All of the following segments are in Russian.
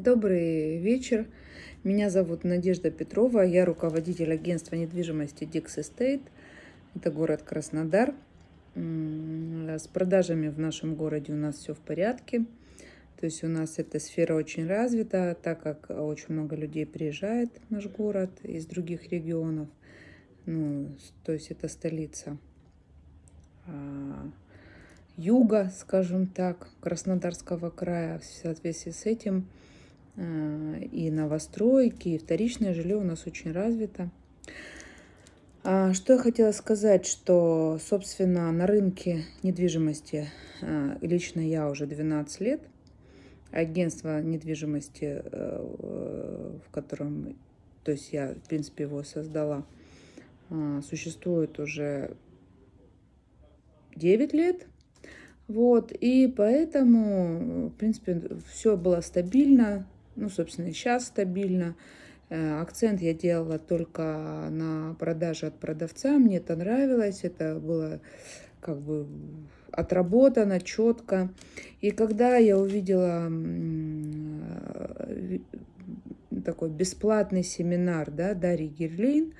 Добрый вечер. Меня зовут Надежда Петрова. Я руководитель агентства недвижимости Dix Estate. Это город Краснодар. С продажами в нашем городе у нас все в порядке. То есть у нас эта сфера очень развита, так как очень много людей приезжает в наш город из других регионов. Ну, то есть это столица а, юга, скажем так, Краснодарского края. В соответствии с этим и новостройки, и вторичное жилье у нас очень развито. А, что я хотела сказать, что, собственно, на рынке недвижимости э, лично я уже 12 лет. Агентство недвижимости, э, в котором, то есть я, в принципе, его создала, существует уже 9 лет. Вот, и поэтому, в принципе, все было стабильно, ну, собственно, сейчас стабильно. Э, акцент я делала только на продаже от продавца. Мне это нравилось. Это было как бы отработано четко. И когда я увидела э, такой бесплатный семинар да, Дарьи Герлин,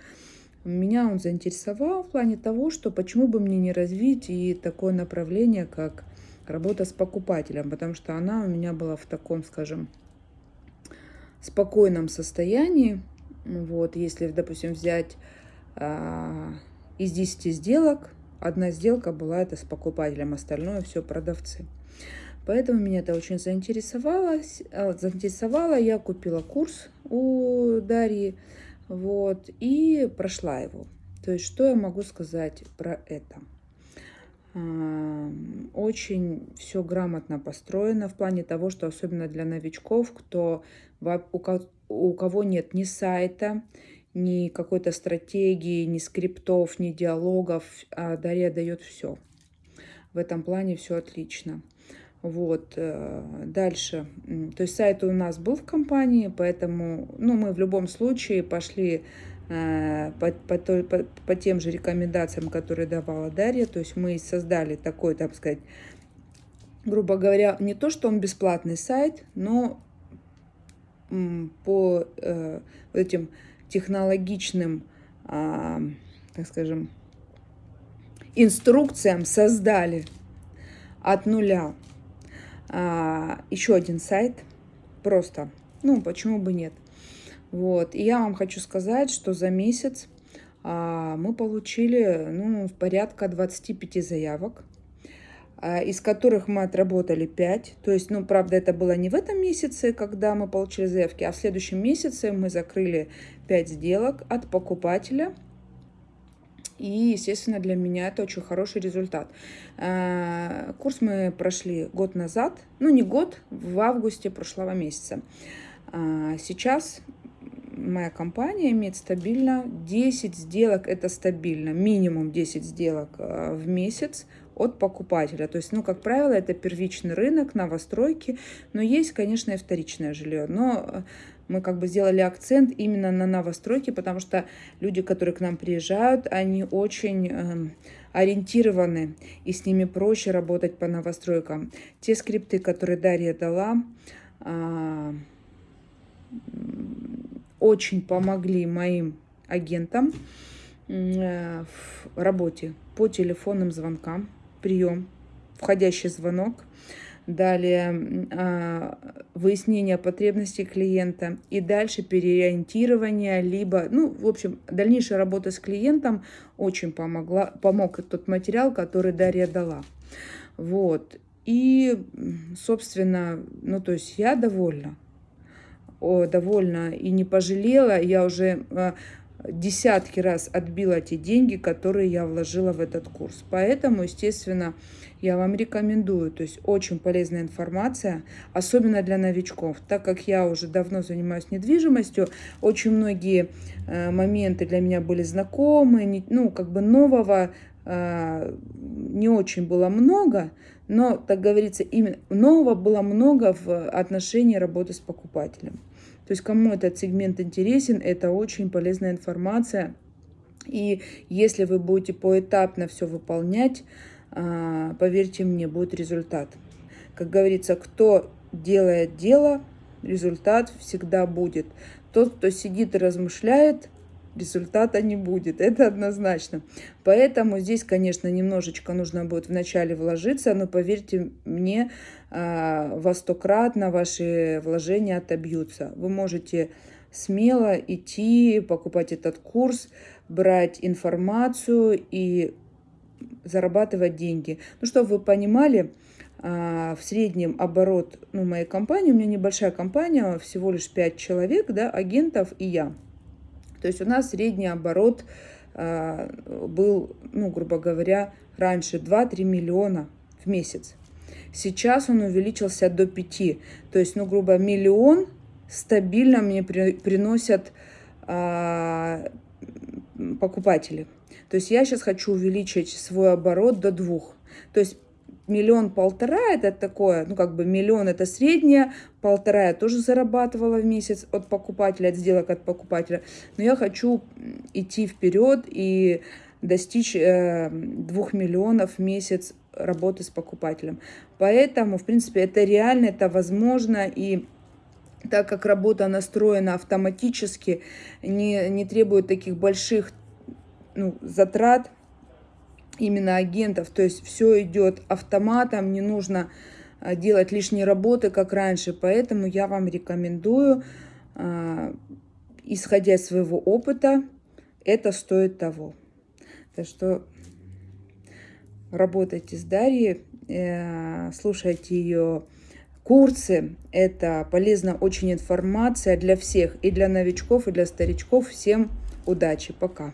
меня он заинтересовал в плане того, что почему бы мне не развить и такое направление, как работа с покупателем, потому что она у меня была в таком, скажем, спокойном состоянии. Вот, если, допустим, взять а, из 10 сделок, одна сделка была это с покупателем, остальное все продавцы. Поэтому меня это очень заинтересовало. А, заинтересовало. Я купила курс у Дарьи вот, и прошла его. То есть, что я могу сказать про это? Очень все грамотно построено в плане того, что особенно для новичков, кто, у кого нет ни сайта, ни какой-то стратегии, ни скриптов, ни диалогов, а Дарья дает все. В этом плане все отлично. Вот, э, дальше. То есть сайт у нас был в компании, поэтому, ну, мы в любом случае пошли по, по, по, по тем же рекомендациям, которые давала Дарья. То есть мы создали такой, так сказать, грубо говоря, не то, что он бесплатный сайт, но по э, этим технологичным, э, так скажем, инструкциям создали от нуля э, еще один сайт. Просто, ну, почему бы нет. Вот. И я вам хочу сказать, что за месяц а, мы получили ну, порядка 25 заявок, а, из которых мы отработали 5. То есть, ну, правда, это было не в этом месяце, когда мы получили заявки, а в следующем месяце мы закрыли 5 сделок от покупателя. И, естественно, для меня это очень хороший результат. А, курс мы прошли год назад, ну не год, в августе прошлого месяца. А, сейчас моя компания имеет стабильно 10 сделок, это стабильно, минимум 10 сделок э, в месяц от покупателя. То есть, ну, как правило, это первичный рынок, новостройки, но есть, конечно, и вторичное жилье. Но э, мы как бы сделали акцент именно на новостройки, потому что люди, которые к нам приезжают, они очень э, ориентированы, и с ними проще работать по новостройкам. Те скрипты, которые Дарья дала, э, очень помогли моим агентам э, в работе по телефонным звонкам, прием, входящий звонок, далее а, выяснение потребностей клиента и дальше переориентирование, либо, ну, в общем, дальнейшая работа с клиентом очень помогла, помог тот материал, который Дарья дала. Вот. И, собственно, ну, то есть я довольна довольна и не пожалела. Я уже э, десятки раз отбила те деньги, которые я вложила в этот курс. Поэтому, естественно, я вам рекомендую. То есть очень полезная информация, особенно для новичков. Так как я уже давно занимаюсь недвижимостью, очень многие э, моменты для меня были знакомы. Ну, как бы нового э, не очень было много, но, так говорится, именно нового было много в отношении работы с покупателем. То есть кому этот сегмент интересен, это очень полезная информация. И если вы будете поэтапно все выполнять, а, поверьте мне, будет результат. Как говорится, кто делает дело, результат всегда будет. Тот, кто сидит и размышляет, результата не будет, это однозначно. Поэтому здесь, конечно, немножечко нужно будет вначале вложиться, но поверьте мне, а, во стократно ваши вложения отобьются. Вы можете смело идти, покупать этот курс, брать информацию и зарабатывать деньги. Ну, чтобы вы понимали, а, в среднем оборот ну, моей компании, у меня небольшая компания, всего лишь 5 человек, да, агентов и я. То есть у нас средний оборот а, был, ну, грубо говоря, раньше 2-3 миллиона в месяц. Сейчас он увеличился до 5. То есть, ну, грубо, миллион стабильно мне при, приносят а, покупатели. То есть я сейчас хочу увеличить свой оборот до двух. То есть миллион-полтора это такое, ну как бы миллион это среднее, полтора я тоже зарабатывала в месяц от покупателя, от сделок от покупателя. Но я хочу идти вперед и достичь э, двух миллионов в месяц работы с покупателем. Поэтому, в принципе, это реально, это возможно и так как работа настроена автоматически, не, не требует таких больших ну, затрат, именно агентов. То есть все идет автоматом, не нужно а, делать лишние работы, как раньше. Поэтому я вам рекомендую, а, исходя из своего опыта, это стоит того. Так что работайте с Дарьей, э, слушайте ее курсы. Это полезна очень информация для всех, и для новичков, и для старичков. Всем удачи, пока!